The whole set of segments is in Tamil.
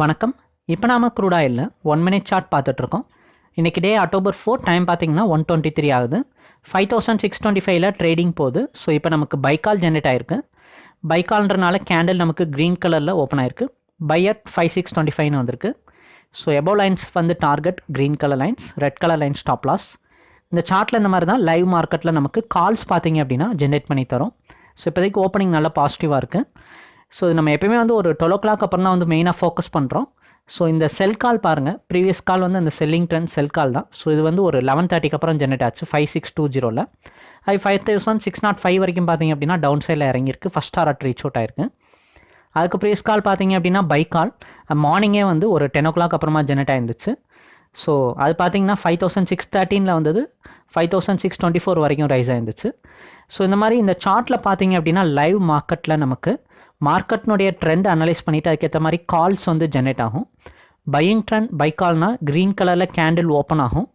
வணக்கம். இப்போ நாம க்ரூட் ஆயிலில் ஒன் மினிட் சார்ட் பார்த்துட்ருக்கோம். இன்றைக்கி டே அக்டோபர் ஃபோர் டைம் பார்த்தீங்கன்னா ஒன் டுவெண்ட்டி த்ரீ ஆகுது ஃபைவ் தௌசண்ட் சிக்ஸ் டுவெண்ட்டி ஃபைவ்ல ட்ரேடிங் போகுது. ஸோ இப்போ நமக்கு பைக்கால் ஜென்ரேட் ஆயிருக்கு. பைக்கால்ன்றனால கேண்டில் நமக்கு க்ரீன் கலரில் ஓப்பன் ஆயிருக்கு. Buy at five six twenty ஃபைவ்னு வந்திருக்கு. ஸோ எபோ லைன்ஸ் வந்து target green colour lines red colour lines stop loss இந்த சார்ட்டில் இந்த மாதிரி தான் லைவ் மார்க்கெட்டில் நமக்கு கால்ஸ் பார்த்தீங்க அப்படின்னா ஜென்ரேட் பண்ணி தரும். ஸோ இப்போதைக்கு ஓப்பனிங் நல்லா பாசிட்டிவாக இருக்குது ஸோ நம்ம எப்பயுமே வந்து ஒரு டுவெல் ஓ கிளாக் அப்புறம் தான் வந்து மெயினாக ஃபோக்கஸ் பண்ணுறோம் ஸோ இந்த செல் கால் பாருங்கள் ப்ரீவியஸ் கால் வந்து அந்த செல்லிங் ட்ரெண்ட் செல் கால் தான். ஸோ இது வந்து ஒரு லெவன் தேர்ட்டிக்கு அப்புறம் ஜென்ரேட் ஆச்சு. ஃபைவ் சிக்ஸ் டூ ஜீரோவில் அது five thousand six nought five வரைக்கும் பார்த்தீங்க அப்படின்னா டவுன் சைடில் இறங்கியிருக்கு. ஃபஸ்ட் ஆர் ரீச் அவுட் ஆயிருக்கு. அதுக்கு ப்ரீவியஸ் கால் பார்த்தீங்க அப்படின்னா பை கால் மார்னிங்கே வந்து ஒரு டென் ஓ கிளாக் அப்புறமா ஜென்ரேட் ஆயிருந்துச்சு. ஸோ அது பார்த்தீங்கன்னா ஃபைவ் தௌசண்ட் சிக்ஸ் தேர்ட்டீனில் வந்தது. Five thousand six twenty four வரைக்கும் ரைஸ் ஆயிருந்துச்சு. ஸோ இந்த மாதிரி இந்த சார்ட்டில் பார்த்தீங்க அப்படின்னா லைவ் மார்க்கெட்டில் நமக்கு மார்க்கெட்னுடைய ட்ரெண்ட் அனலைஸ் பண்ணிவிட்டு அதுக்கேற்ற மாதிரி கால்ஸ் வந்து ஜென்ரேட் ஆகும். பையிங் ட்ரெண்ட் பை கால்னால் க்ரீன் கலரில் கேண்டில் ஓப்பன் ஆகும்.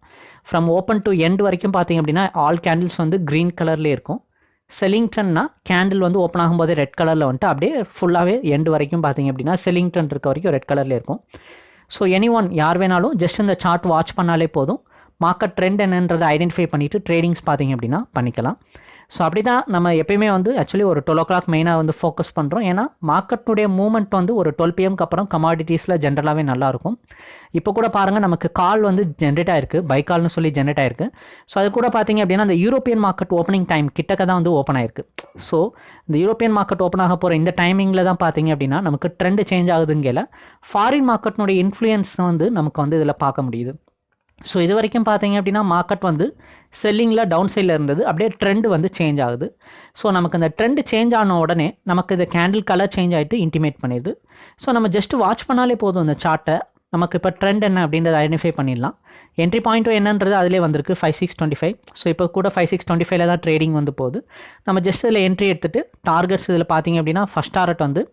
ஃப்ரம் ஓப்பன் டு எண்ட் வரைக்கும் பார்த்தீங்க அப்படின்னா ஆல் கேண்டில்ஸ் வந்து க்ரீன் கலர்லேயே இருக்கும். செல்லிங் ட்ரெண்ட்னா கேண்டில் வந்து ஓப்பன் ஆகும்போது ரெட் கலரில் வந்துட்டு அப்படியே ஃபுல்லாகவே எண்டு வரைக்கும் பார்த்தீங்க அப்படின்னா செல்லிங் ட்ரெண்ட் இருக்க வரைக்கும் ரெட் கலரில் இருக்கும். ஸோ எனி ஒன் யார் வேணாலும் ஜஸ்ட் இந்த சார்ட் வாட்ச் பண்ணாலே போதும். மார்க்கெட் ட்ரெண்ட் என்னன்றதை ஐடென்டிஃபை பண்ணிவிட்டு ட்ரேடிங்ஸ் பார்த்தீங்க அப்படின்னா பண்ணிக்கலாம். ஸோ அப்படி தான் நம்ம எப்பயுமே வந்து ஆக்சுவலி ஒரு டுவெல் ஓ கிளாக் மெயினாக வந்து ஃபோக்கஸ் பண்ணுறோம் ஏன்னா மார்க்கெட்டுடைய மூவ்மெண்ட் வந்து ஒரு டுவெல் பிஎம்க்கு அப்புறம் கமாடிட்டிஸில் ஜென்ரலாகவே நல்லாயிருக்கும் இப்போ கூட பாருங்கள் நமக்கு கால் வந்து ஜென்ரேட் ஆயிருக்கு. பை கால்னு சொல்லி ஜென்ரேட் ஆயிருக்கு. ஸோ அது கூட பார்த்தீங்க அப்படின்னா அந்த யூரோப்பியன் மார்க்கெட் ஓப்பனிங் டைம் கிட்டக்க தான் வந்து ஓப்பன் ஆயிருக்கு. ஸோ இந்த யூரோப்பியன் மார்க்கெட் ஓப்பன் ஆக போகிற இந்த டைமிங்கில் தான் பார்த்தீங்க அப்படின்னா நமக்கு ட்ரெண்ட் சேஞ்ச் ஆகுதுங்கல ஃபாரின் மார்க்கெட்னுடைய இன்ஃப்ளூயன்ஸ் வந்து நமக்கு வந்து இதில் பார்க்க முடியுது. ஸோ இது வரைக்கும் பார்த்தீங்க அப்படின்னா மார்க்கெட் வந்து செல்லிங்கில் டவுன் சைடில் இருந்தது. அப்படியே ட்ரெண்டு வந்து சேஞ்ச் ஆகுது. ஸோ நமக்கு அந்த ட்ரெண்டு சேஞ்ச் ஆன உடனே நமக்கு இந்த கேண்டில் கலர் சேஞ்ச் ஆகிட்டு இன்டிமேட் பண்ணிடுது. ஸோ நம்ம ஜஸ்ட் வாட்ச் பண்ணாலே போதும் இந்த சார்ட்டை நமக்கு இப்போ ட்ரெண்ட் என்ன அப்படின்றத ஐடென்டிஃபை பண்ணிடலாம். என்ட்ரி பாயிண்ட்டும் என்னன்றது அதிலே வந்திருக்கு five six twenty five so இப்போ கூட ஃபைவ் சிக்ஸ் டுவெண்ட்டி ஃபைவ்ல தான் ட்ரேடிங் வந்து போகுது. நம்ம ஜஸ்ட் இதில் என்ட்ரி எடுத்துகிட்டு டார்கெட்ஸ் இதில் பார்த்தீங்க அப்படின்னா ஃபஸ்ட் டார்கெட் வந்து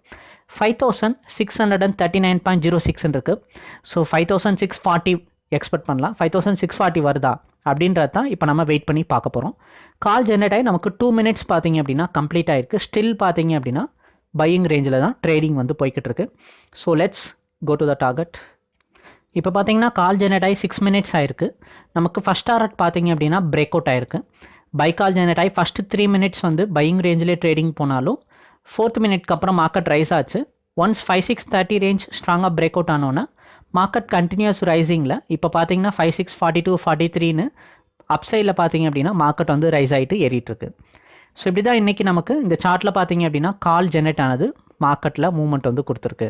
five thousand six hundred and thirty nine point zero six இருக்குது so five thousand six forty expect பண்ணலாம். ஃபைவ் தௌசண்ட் சிக்ஸ் ஃபார்ட்டி வருதா? அப்படின்றது தான் இப்போ நம்ம வெயிட் பண்ணி பார்க்க போகிறோம் கால் ஜென்ரேட் ஆகி நமக்கு டூ மினிட்ஸ் பார்த்தீங்க அப்படின்னா கம்ப்ளீட் ஆகிருக்கு ஸ்டில் பார்த்தீங்க அப்படின்னா பையிங் ரேஞ்சில் தான் ட்ரேடிங் வந்து போய்கிட்டு இருக்கு. So let's go to the target இப்போ பார்த்தீங்கன்னா கால் ஜெனரேட் ஆகி சிக்ஸ் மினிட்ஸ் ஆயிருக்கு. நமக்கு ஃபஸ்ட் டார்கெட் பார்த்தீங்க அப்படின்னா பிரேக் அவுட் ஆயிருக்கு. பை கால் ஜெனரேட் ஆகி ஃபஸ்ட்டு த்ரீ மினிட்ஸ் வந்து பையிங் ரேஞ்சிலே ட்ரேடிங் போனாலும் ஃபோர்த் மினிட்க்கு அப்புறம் மார்க்கெட் ரைஸ் ஆச்சு. Once five six thirty range ஸ்ட்ராங்காக பிரேக் அவுட் ஆனோன்னா மார்க்கெட் கண்டினியூஸ் ரைசிங்கில் இப்போ பார்த்தீங்கன்னா five six forty two forty த்ரீன்னு அப் சைடில் பார்த்தீங்க அப்படின்னா மார்க்கெட் வந்து ரைஸ் ஆகிட்டு ஏறிட்டுருக்கு. ஸோ இப்படி தான் இன்றைக்கி நமக்கு இந்த சார்ட்டில் பார்த்தீங்க அப்படின்னா கால் ஜென்ரேட் ஆனது மார்க்கெட்டில் மூவ்மெண்ட் வந்து கொடுத்துருக்கு.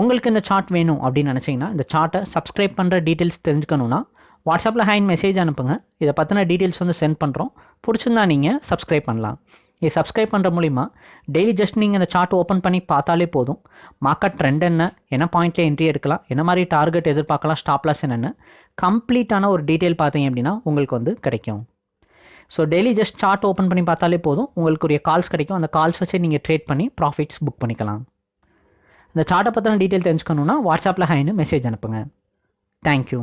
உங்களுக்கு இந்த சார்ட் வேணும் அப்படின்னு நினச்சிங்கன்னா இந்த சார்ட்டை சப்ஸ்கிரைப் பண்ணுற டீட்டெயில்ஸ் தெரிஞ்சுக்கணுன்னா வாட்ஸ்அப்பில் ஹேண்ட் மெசேஜ் அனுப்புங்க. இதை பற்றின டீட்டெயில்ஸ் வந்து சென்ட் பண்ணுறோம் பிடிச்சிருந்தா நீங்கள் சப்ஸ்கிரைப் பண்ணலாம். இது சப்ஸ்கிரைப் பண்ணுற மூலிமா டெய்லி ஜஸ்ட் நீங்கள் இந்த சார்ட் ஓப்பன் பண்ணி பார்த்தாலே போதும். மார்க்கெட் ட்ரெண்ட் என்ன என்ன பாயிண்ட்டில் என்ட்ரி எடுக்கலாம் என்ன மாதிரி டார்கெட் எதிர்பார்க்கலாம் ஸ்டாப்லாஸ் என்னென்னு கம்ப்ளீட்டான ஒரு டீட்டெயில் பார்த்தீங்க அப்படின்னா உங்களுக்கு வந்து கிடைக்கும். So daily just chart open பண்ணி பார்த்தாலே போதும். உங்களுக்குரிய கால்ஸ் கிடைக்கும். அந்த கால்ஸ் வச்சு நீங்கள் ட்ரேட் பண்ணி ப்ராஃபிட்ஸ் புக் பண்ணிக்கலாம். இந்த சார்ட்டை பற்றின டீட்டெயில் தெரிஞ்சுக்கணுன்னா வாட்ஸ்அப்பில் ஹைன்னு மெசேஜ் அனுப்புங்க. தேங்க்யூ